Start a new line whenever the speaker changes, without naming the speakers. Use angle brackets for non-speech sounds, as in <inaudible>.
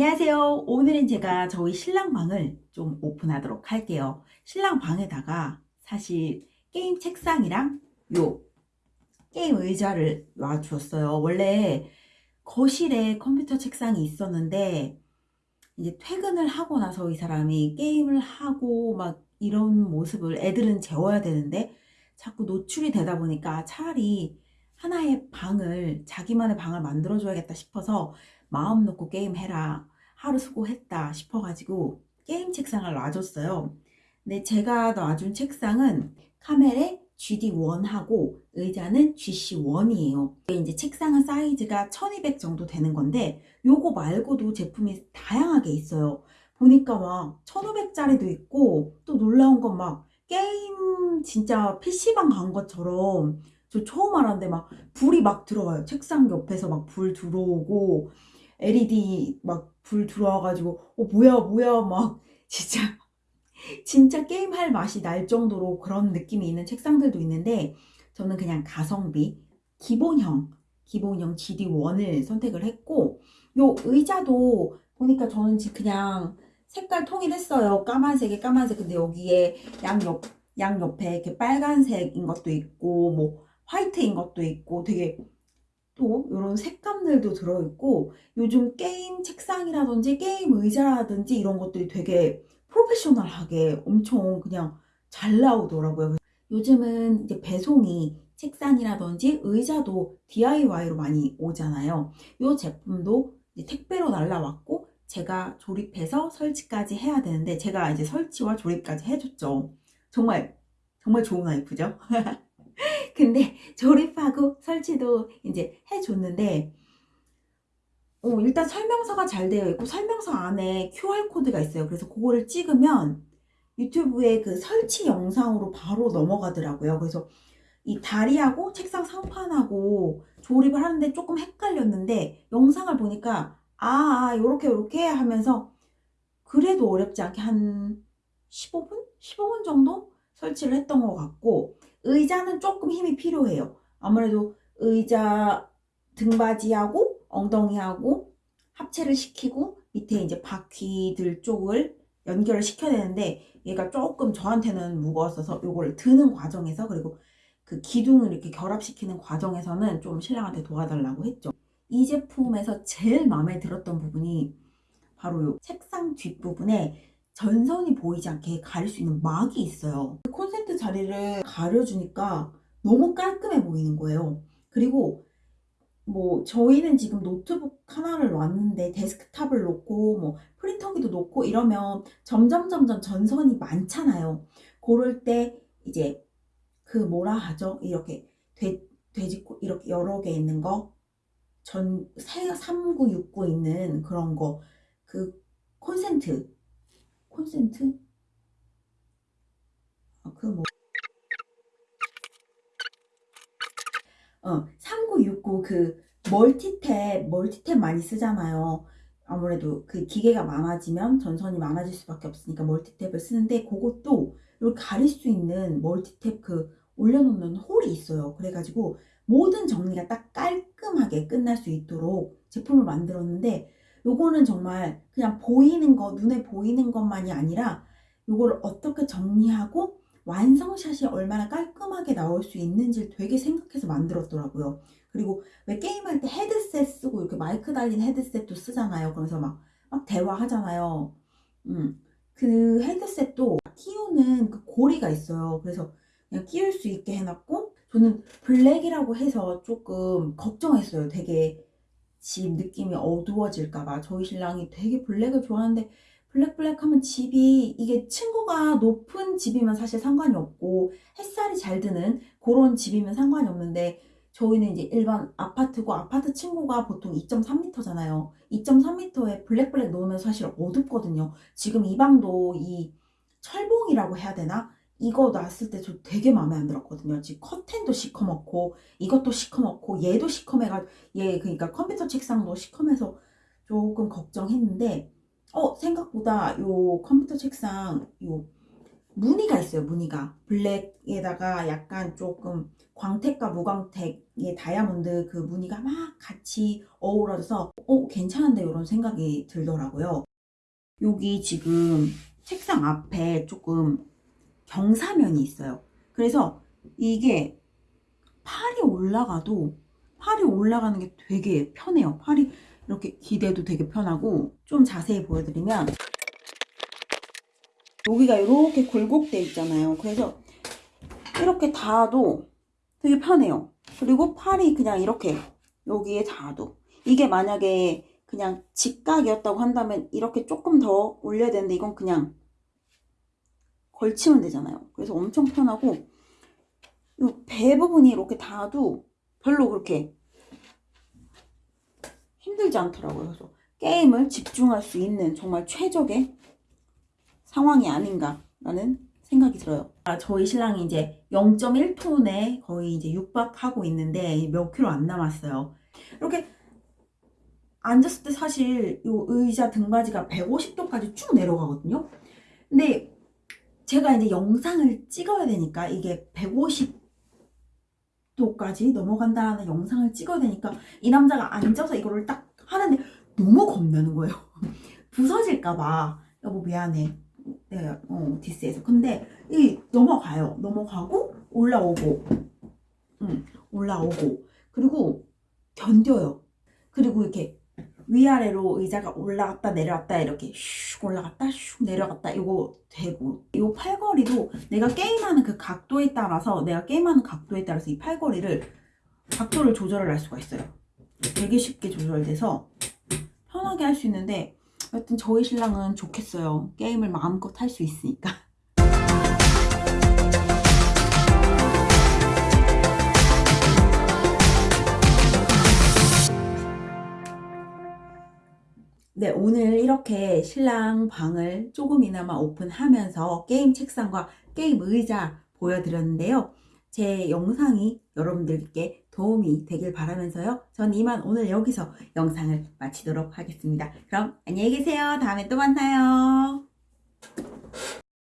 안녕하세요. 오늘은 제가 저희 신랑 방을 좀 오픈하도록 할게요. 신랑 방에다가 사실 게임 책상이랑 요 게임 의자를 놔주었어요. 원래 거실에 컴퓨터 책상이 있었는데 이제 퇴근을 하고 나서 이 사람이 게임을 하고 막 이런 모습을 애들은 재워야 되는데 자꾸 노출이 되다 보니까 차라리 하나의 방을 자기만의 방을 만들어 줘야겠다 싶어서 마음 놓고 게임해라 하루 수고했다 싶어가지고 게임 책상을 놔줬어요. 근데 제가 놔준 책상은 카멜의 GD1하고 의자는 GC1이에요. 이제 책상은 사이즈가 1200 정도 되는 건데 요거 말고도 제품이 다양하게 있어요. 보니까 막 1500짜리도 있고 또 놀라운 건 막 게임 진짜 PC방 간 것처럼 저 처음 알았는데 막 불이 막 들어와요. 책상 옆에서 막 불 들어오고 LED 막 불 들어와가지고 어 뭐야 뭐야 막 <laughs> 진짜 진짜 게임할 맛이 날 정도로 그런 느낌이 있는 책상들도 있는데 저는 그냥 가성비 기본형 기본형 GD1을 선택을 했고 요 의자도 보니까 저는 지금 그냥 색깔 통일했어요. 까만색에 까만색. 근데 여기에 양옆 양옆에 이렇게 빨간색인 것도 있고 뭐 화이트인 것도 있고 되게 또 이런 색감들도 들어있고 요즘 게임 책상이라든지 게임 의자라든지 이런 것들이 되게 프로페셔널하게 엄청 그냥 잘 나오더라고요. 요즘은 이제 배송이 책상이라든지 의자도 DIY로 많이 오잖아요. 이 제품도 택배로 날라왔고 제가 조립해서 설치까지 해야 되는데 제가 이제 설치와 조립까지 해줬죠. 정말 정말 좋은 와이프죠. <laughs> <laughs> 근데 조립하고 설치도 이제 해줬는데 어, 일단 설명서가 잘 되어 있고 설명서 안에 QR코드가 있어요. 그래서 그거를 찍으면 유튜브에 그 설치 영상으로 바로 넘어가더라고요. 그래서 이 다리하고 책상 상판하고 조립을 하는데 조금 헷갈렸는데 영상을 보니까 아, 아 요렇게 요렇게 하면서 그래도 어렵지 않게 한 15분? 15분 정도 설치를 했던 것 같고 의자는 조금 힘이 필요해요. 아무래도 의자 등받이하고 엉덩이하고 합체를 시키고 밑에 이제 바퀴들 쪽을 연결을 시켜야 되는데 얘가 조금 저한테는 무거웠어서 이거를 드는 과정에서 그리고 그 기둥을 이렇게 결합시키는 과정에서는 좀 신랑한테 도와달라고 했죠. 이 제품에서 제일 마음에 들었던 부분이 바로 이 책상 뒷부분에 전선이 보이지 않게 가릴 수 있는 막이 있어요. 그 콘센트 자리를 가려주니까 너무 깔끔해 보이는 거예요. 그리고 뭐 저희는 지금 노트북 하나를 놨는데 데스크탑을 놓고 뭐 프린터기도 놓고 이러면 점점 점점 전선이 많잖아요. 그럴 때 이제 그 뭐라 하죠? 이렇게 돼, 돼지코 이렇게 여러 개 있는 거 전 3969 있는 그런 거 그 콘센트 콘센트? 아, 그 뭐. 어, 3969 그 멀티탭, 멀티탭 많이 쓰잖아요. 아무래도 그 기계가 많아지면 전선이 많아질 수밖에 없으니까 멀티탭을 쓰는데 그것도 이렇게 가릴 수 있는 멀티탭 그 올려놓는 홀이 있어요. 그래가지고 모든 정리가 딱 깔끔하게 끝날 수 있도록 제품을 만들었는데 요거는 정말 그냥 보이는 거 눈에 보이는 것만이 아니라 요거를 어떻게 정리하고 완성샷이 얼마나 깔끔하게 나올 수 있는지를 되게 생각해서 만들었더라고요. 그리고 왜 게임할 때 헤드셋 쓰고 이렇게 마이크 달린 헤드셋도 쓰잖아요. 그래서 막, 막 대화하잖아요. 음, 그 헤드셋도 끼우는 그 고리가 있어요. 그래서 그냥 끼울 수 있게 해놨고 저는 블랙이라고 해서 조금 걱정했어요. 되게 집 느낌이 어두워질까봐 저희 신랑이 되게 블랙을 좋아하는데 블랙 블랙 하면 집이 이게 층고가 높은 집이면 사실 상관이 없고 햇살이 잘 드는 그런 집이면 상관이 없는데 저희는 이제 일반 아파트고 아파트 층고가 보통 2.3m잖아요. 2.3m에 블랙 블랙 놓으면 사실 어둡거든요. 지금 이 방도 이 철봉이라고 해야 되나 이거 놨을 때 저 되게 마음에 안 들었거든요. 지금 커튼도 시커멓고 이것도 시커멓고 얘도 시커매가 얘 그러니까 컴퓨터 책상도 시커매서 조금 걱정했는데 어 생각보다 요 컴퓨터 책상 요 무늬가 있어요, 무늬가. 블랙에다가 약간 조금 광택과 무광택의 다이아몬드 그 무늬가 막 같이 어우러져서 어, 괜찮은데 이런 생각이 들더라고요. 여기 지금 책상 앞에 조금 경사면이 있어요. 그래서 이게 팔이 올라가도 팔이 올라가는 게 되게 편해요. 팔이 이렇게 기대도 되게 편하고 좀 자세히 보여드리면 여기가 이렇게 굴곡돼 있잖아요. 그래서 이렇게 닿아도 되게 편해요. 그리고 팔이 그냥 이렇게 여기에 닿아도 이게 만약에 그냥 직각이었다고 한다면 이렇게 조금 더 올려야 되는데 이건 그냥 걸치면 되잖아요. 그래서 엄청 편하고 이 배 부분이 이렇게 닿아도 별로 그렇게 힘들지 않더라고요. 그래서 게임을 집중할 수 있는 정말 최적의 상황이 아닌가라는 생각이 들어요. 아, 저희 신랑이 이제 0.1톤에 거의 이제 육박하고 있는데 몇 킬로 안 남았어요. 이렇게 앉았을 때 사실 이 의자 등받이가 150도까지 쭉 내려가거든요. 근데 제가 이제 영상을 찍어야 되니까 이게 150도까지 넘어간다는 영상을 찍어야 되니까 이 남자가 앉아서 이거를 딱 하는데 너무 겁나는 거예요. <laughs> 부서질까봐 여보 미안해. 내가 어 디스해서 근데 이 넘어가요. 넘어가고 올라오고, 응 올라오고 그리고 견뎌요. 그리고 이렇게 위아래로 의자가 올라갔다 내려갔다 이렇게 슉 올라갔다 슉 내려갔다 이거 되고 이 팔걸이도 내가 게임하는 그 각도에 따라서 내가 게임하는 각도에 따라서 이 팔걸이를 각도를 조절을 할 수가 있어요. 되게 쉽게 조절돼서 편하게 할 수 있는데 여튼 저희 신랑은 좋겠어요. 게임을 마음껏 할 수 있으니까 네, 오늘 이렇게 신랑 방을 조금이나마 오픈하면서 게임 책상과 게임 의자 보여드렸는데요. 제 영상이 여러분들께 도움이 되길 바라면서요. 전 이만 오늘 여기서 영상을 마치도록 하겠습니다. 그럼 안녕히 계세요. 다음에 또 만나요.